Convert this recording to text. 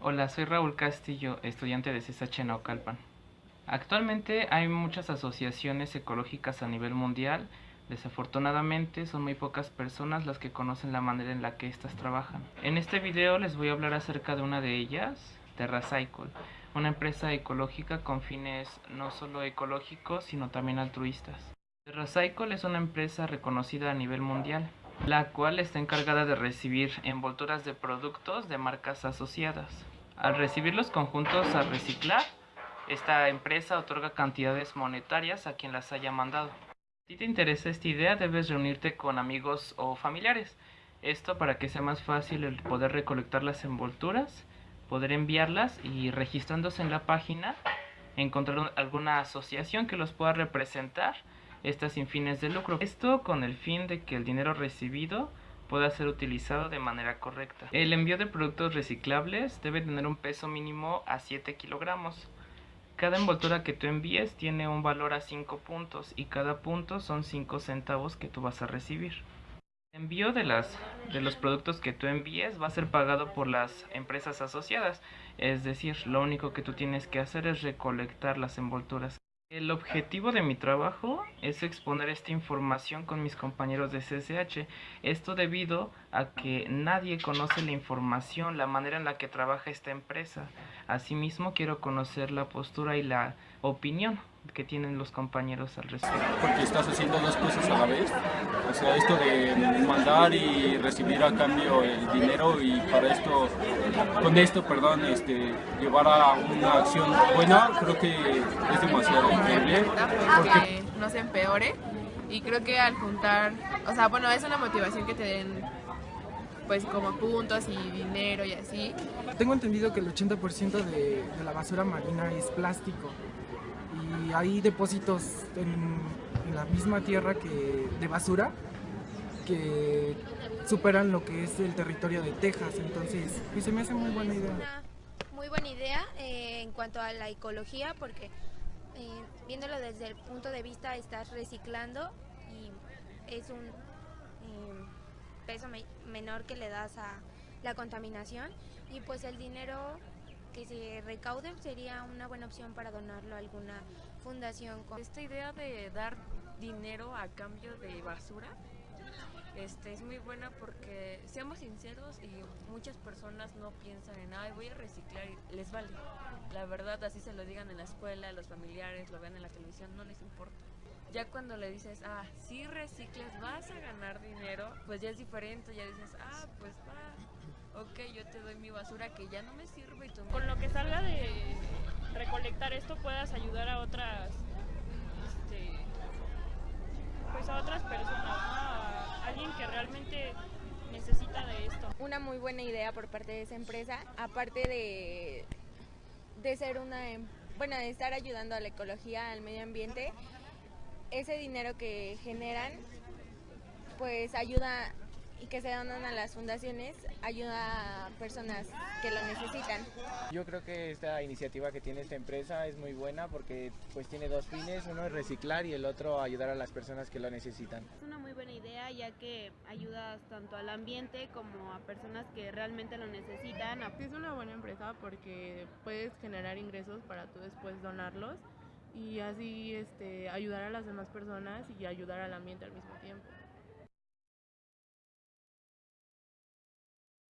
Hola, soy Raúl Castillo, estudiante de CSH Naucalpan. Actualmente hay muchas asociaciones ecológicas a nivel mundial. Desafortunadamente son muy pocas personas las que conocen la manera en la que éstas trabajan. En este video les voy a hablar acerca de una de ellas, TerraCycle, una empresa ecológica con fines no solo ecológicos sino también altruistas. TerraCycle es una empresa reconocida a nivel mundial la cual está encargada de recibir envolturas de productos de marcas asociadas. Al recibir los conjuntos a reciclar, esta empresa otorga cantidades monetarias a quien las haya mandado. Si te interesa esta idea, debes reunirte con amigos o familiares. Esto para que sea más fácil el poder recolectar las envolturas, poder enviarlas y registrándose en la página, encontrar alguna asociación que los pueda representar estas sin fines de lucro. Esto con el fin de que el dinero recibido pueda ser utilizado de manera correcta. El envío de productos reciclables debe tener un peso mínimo a 7 kilogramos. Cada envoltura que tú envíes tiene un valor a 5 puntos y cada punto son 5 centavos que tú vas a recibir. El envío de, las, de los productos que tú envíes va a ser pagado por las empresas asociadas, es decir, lo único que tú tienes que hacer es recolectar las envolturas. El objetivo de mi trabajo es exponer esta información con mis compañeros de CSH. Esto debido a que nadie conoce la información, la manera en la que trabaja esta empresa. Asimismo, quiero conocer la postura y la opinión que tienen los compañeros al respecto. Porque estás haciendo dos cosas a la vez, o sea, esto de mandar y recibir a cambio el dinero y para esto, con esto, perdón, este, llevar a una acción buena, creo que es demasiado Porque no se empeore y creo que al juntar, o sea, bueno, es una motivación que te den pues como puntos y dinero y así. Tengo entendido que el 80% de, de la basura marina es plástico y hay depósitos en, la misma tierra que de basura que superan lo que es el territorio de Texas, entonces pues se me hace muy buena idea. Una muy buena idea eh, en cuanto a la ecología porque eh, viéndolo desde el punto de vista estás reciclando y es un eh, peso menor que le das a la contaminación y pues el dinero que se recauden sería una buena opción para donarlo a alguna fundación. Esta idea de dar dinero a cambio de basura este, es muy buena porque, seamos sinceros, y muchas personas no piensan en, ay, voy a reciclar y les vale. La verdad, así se lo digan en la escuela, los familiares, lo vean en la televisión, no les importa. Ya cuando le dices, ah, si reciclas vas a ganar dinero, pues ya es diferente, ya dices, ah, pues va, ok, yo te doy mi basura que ya no me sirve y tú... Con lo que salga de recolectar esto puedas ayudar a otras, este, pues a otras personas, a alguien que realmente necesita de esto. Una muy buena idea por parte de esa empresa, aparte de, de ser una, bueno, de estar ayudando a la ecología, al medio ambiente, ese dinero que generan pues ayuda y que se donan a las fundaciones ayuda a personas que lo necesitan. Yo creo que esta iniciativa que tiene esta empresa es muy buena porque pues tiene dos fines, uno es reciclar y el otro ayudar a las personas que lo necesitan. Es una muy buena idea ya que ayudas tanto al ambiente como a personas que realmente lo necesitan. Es una buena empresa porque puedes generar ingresos para tú después donarlos y así este, ayudar a las demás personas y ayudar al ambiente al mismo tiempo.